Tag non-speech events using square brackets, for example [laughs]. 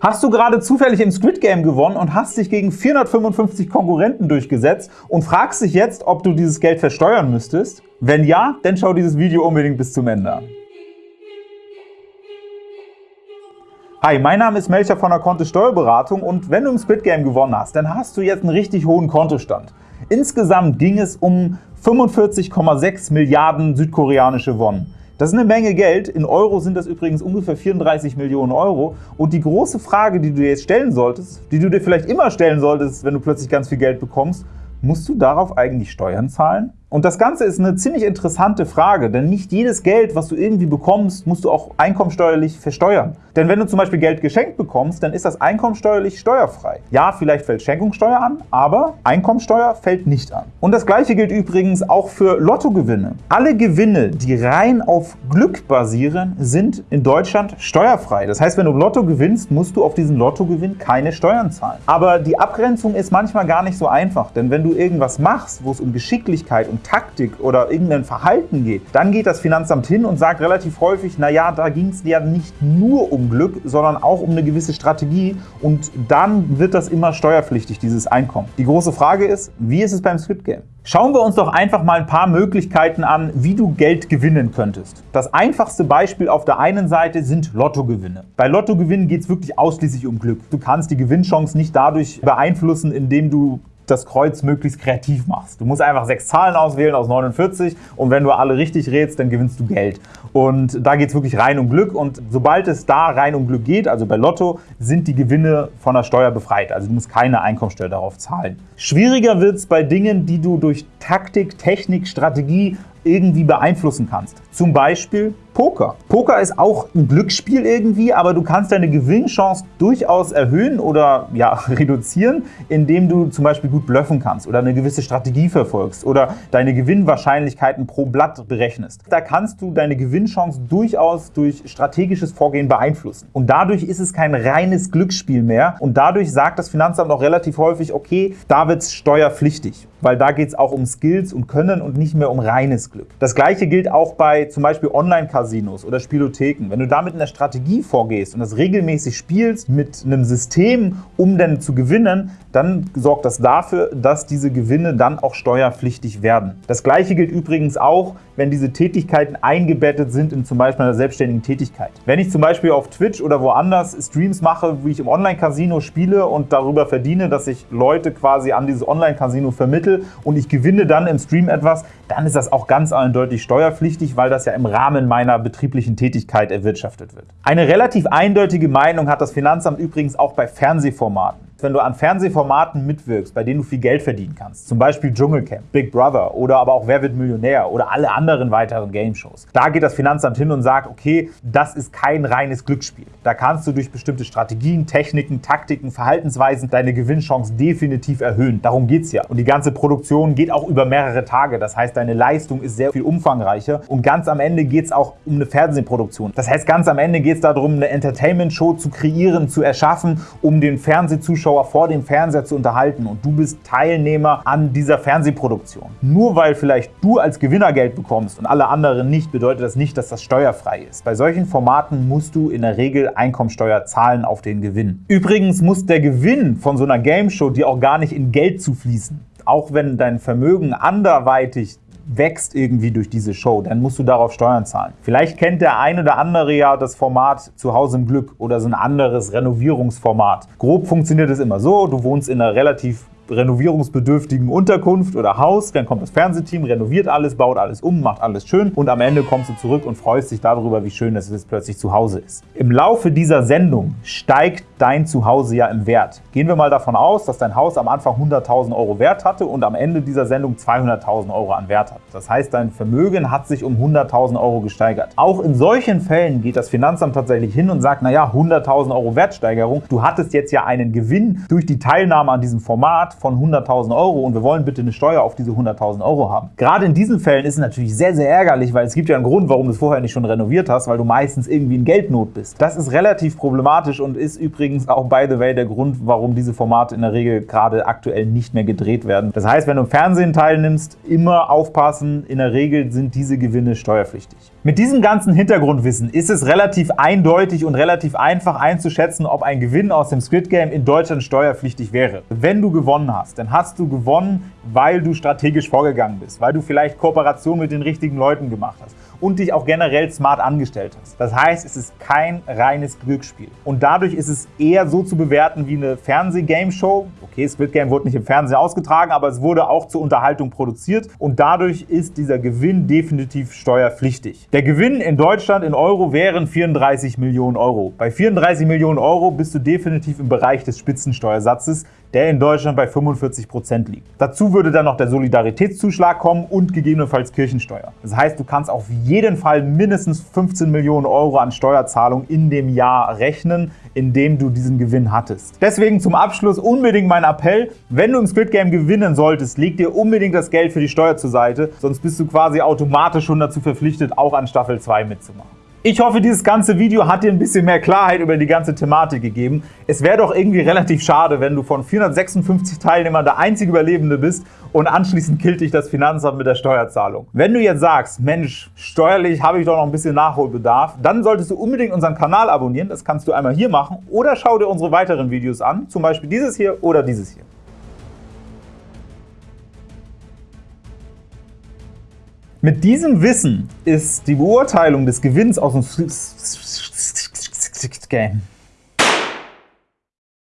Hast du gerade zufällig im Squid Game gewonnen und hast dich gegen 455 Konkurrenten durchgesetzt und fragst dich jetzt, ob du dieses Geld versteuern müsstest? Wenn ja, dann schau dieses Video unbedingt bis zum Ende an. Hi, mein Name ist Melcher von der Kontist Steuerberatung und wenn du im Squid Game gewonnen hast, dann hast du jetzt einen richtig hohen Kontostand. Insgesamt ging es um 45,6 Milliarden südkoreanische Won. Das ist eine Menge Geld. In Euro sind das übrigens ungefähr 34 Millionen Euro. Und die große Frage, die du dir jetzt stellen solltest, die du dir vielleicht immer stellen solltest, wenn du plötzlich ganz viel Geld bekommst, musst du darauf eigentlich Steuern zahlen? Und das Ganze ist eine ziemlich interessante Frage, denn nicht jedes Geld, was du irgendwie bekommst, musst du auch einkommensteuerlich versteuern. Denn wenn du zum Beispiel Geld geschenkt bekommst, dann ist das einkommensteuerlich steuerfrei. Ja, vielleicht fällt Schenkungssteuer an, aber Einkommensteuer fällt nicht an. Und das gleiche gilt übrigens auch für Lottogewinne. Alle Gewinne, die rein auf Glück basieren, sind in Deutschland steuerfrei. Das heißt, wenn du Lotto gewinnst, musst du auf diesen Lottogewinn keine Steuern zahlen. Aber die Abgrenzung ist manchmal gar nicht so einfach, denn wenn du irgendwas machst, wo es um Geschicklichkeit und Taktik oder irgendein Verhalten geht, dann geht das Finanzamt hin und sagt relativ häufig, naja, da ging es ja nicht nur um Glück, sondern auch um eine gewisse Strategie und dann wird das immer steuerpflichtig, dieses Einkommen. Die große Frage ist, wie ist es beim Squid Game? Schauen wir uns doch einfach mal ein paar Möglichkeiten an, wie du Geld gewinnen könntest. Das einfachste Beispiel auf der einen Seite sind Lottogewinne. Bei Lottogewinnen geht es wirklich ausschließlich um Glück. Du kannst die Gewinnchance nicht dadurch beeinflussen, indem du das Kreuz möglichst kreativ machst. Du musst einfach sechs Zahlen auswählen aus 49 und wenn du alle richtig rätst, dann gewinnst du Geld. Und da geht es wirklich rein um Glück und sobald es da rein um Glück geht, also bei Lotto, sind die Gewinne von der Steuer befreit. Also du musst keine Einkommensteuer darauf zahlen. Schwieriger wird es bei Dingen, die du durch Taktik, Technik, Strategie irgendwie beeinflussen kannst. Zum Beispiel Poker. Poker ist auch ein Glücksspiel irgendwie, aber du kannst deine Gewinnchance durchaus erhöhen oder ja, [laughs] reduzieren, indem du zum Beispiel gut bluffen kannst oder eine gewisse Strategie verfolgst oder deine Gewinnwahrscheinlichkeiten pro Blatt berechnest. Da kannst du deine Gewinnchance durchaus durch strategisches Vorgehen beeinflussen. Und dadurch ist es kein reines Glücksspiel mehr und dadurch sagt das Finanzamt auch relativ häufig, okay, da wird es steuerpflichtig, weil da geht es auch um Skills und Können und nicht mehr um reines Glück. Das gleiche gilt auch bei zum Beispiel Online-Casinos Casinos oder Spielotheken, wenn du damit in der Strategie vorgehst und das regelmäßig spielst mit einem System, um dann zu gewinnen, dann sorgt das dafür, dass diese Gewinne dann auch steuerpflichtig werden. Das gleiche gilt übrigens auch, wenn diese Tätigkeiten eingebettet sind in zum Beispiel einer selbstständigen Tätigkeit. Wenn ich zum Beispiel auf Twitch oder woanders Streams mache, wie ich im Online-Casino spiele und darüber verdiene, dass ich Leute quasi an dieses Online-Casino vermittle und ich gewinne dann im Stream etwas, dann ist das auch ganz eindeutig steuerpflichtig, weil das ja im Rahmen meiner betrieblichen Tätigkeit erwirtschaftet wird. Eine relativ eindeutige Meinung hat das Finanzamt übrigens auch bei Fernsehformaten wenn du an Fernsehformaten mitwirkst, bei denen du viel Geld verdienen kannst, zum Beispiel Dschungelcamp, Big Brother oder aber auch Wer wird Millionär oder alle anderen weiteren Game-Shows. Da geht das Finanzamt hin und sagt, okay, das ist kein reines Glücksspiel. Da kannst du durch bestimmte Strategien, Techniken, Taktiken, Verhaltensweisen deine Gewinnchance definitiv erhöhen. Darum geht es ja. Und die ganze Produktion geht auch über mehrere Tage. Das heißt, deine Leistung ist sehr viel umfangreicher. Und ganz am Ende geht es auch um eine Fernsehproduktion. Das heißt, ganz am Ende geht es darum, eine Entertainment-Show zu kreieren, zu erschaffen, um den Fernsehzuschauer Zuschauer vor dem Fernseher zu unterhalten und du bist Teilnehmer an dieser Fernsehproduktion. Nur weil vielleicht du als Gewinner Geld bekommst und alle anderen nicht, bedeutet das nicht, dass das steuerfrei ist. Bei solchen Formaten musst du in der Regel Einkommensteuer zahlen auf den Gewinn. Übrigens muss der Gewinn von so einer Game Show dir auch gar nicht in Geld zufließen. Auch wenn dein Vermögen anderweitig wächst irgendwie durch diese Show, dann musst du darauf Steuern zahlen. Vielleicht kennt der ein oder andere ja das Format Zuhause im Glück oder so ein anderes Renovierungsformat. Grob funktioniert es immer so, du wohnst in einer relativ renovierungsbedürftigen Unterkunft oder Haus, dann kommt das Fernsehteam, renoviert alles, baut alles um, macht alles schön und am Ende kommst du zurück und freust dich darüber, wie schön es ist, plötzlich zu Hause ist. Im Laufe dieser Sendung steigt dein Zuhause ja im Wert. Gehen wir mal davon aus, dass dein Haus am Anfang 100.000 Euro Wert hatte und am Ende dieser Sendung 200.000 Euro an Wert hat. Das heißt, dein Vermögen hat sich um 100.000 Euro gesteigert. Auch in solchen Fällen geht das Finanzamt tatsächlich hin und sagt, naja, 100.000 Euro Wertsteigerung, du hattest jetzt ja einen Gewinn durch die Teilnahme an diesem Format von 100.000 Euro und wir wollen bitte eine Steuer auf diese 100.000 Euro haben. Gerade in diesen Fällen ist es natürlich sehr, sehr ärgerlich, weil es gibt ja einen Grund, warum du es vorher nicht schon renoviert hast, weil du meistens irgendwie in Geldnot bist. Das ist relativ problematisch und ist übrigens auch, by the way, der Grund, warum diese Formate in der Regel gerade aktuell nicht mehr gedreht werden. Das heißt, wenn du im Fernsehen teilnimmst, immer aufpassen, in der Regel sind diese Gewinne steuerpflichtig. Mit diesem ganzen Hintergrundwissen ist es relativ eindeutig und relativ einfach einzuschätzen, ob ein Gewinn aus dem Squid Game in Deutschland steuerpflichtig wäre. Wenn du gewonnen hast, dann hast du gewonnen, weil du strategisch vorgegangen bist, weil du vielleicht Kooperation mit den richtigen Leuten gemacht hast und dich auch generell smart angestellt hast. Das heißt, es ist kein reines Glücksspiel. Und dadurch ist es eher so zu bewerten wie eine Fernseh-Game-Show. Okay, Squid Game wurde nicht im Fernsehen ausgetragen, aber es wurde auch zur Unterhaltung produziert und dadurch ist dieser Gewinn definitiv steuerpflichtig. Der Gewinn in Deutschland in Euro wären 34 Millionen Euro. Bei 34 Millionen Euro bist du definitiv im Bereich des Spitzensteuersatzes, der in Deutschland bei 45 Prozent liegt. Dazu würde dann noch der Solidaritätszuschlag kommen und gegebenenfalls Kirchensteuer. Das heißt, du kannst auf jeden Fall mindestens 15 Millionen Euro an Steuerzahlung in dem Jahr rechnen, in dem du diesen Gewinn hattest. Deswegen zum Abschluss unbedingt mein Appell, wenn du im Squid Game gewinnen solltest, leg dir unbedingt das Geld für die Steuer zur Seite, sonst bist du quasi automatisch schon dazu verpflichtet, auch an Staffel 2 mitzumachen. Ich hoffe, dieses ganze Video hat dir ein bisschen mehr Klarheit über die ganze Thematik gegeben. Es wäre doch irgendwie relativ schade, wenn du von 456 Teilnehmern der einzige Überlebende bist und anschließend killt dich das Finanzamt mit der Steuerzahlung. Wenn du jetzt sagst, Mensch, steuerlich habe ich doch noch ein bisschen Nachholbedarf, dann solltest du unbedingt unseren Kanal abonnieren. Das kannst du einmal hier machen oder schau dir unsere weiteren Videos an, zum Beispiel dieses hier oder dieses hier. Mit diesem Wissen ist die Beurteilung des Gewinns aus dem Game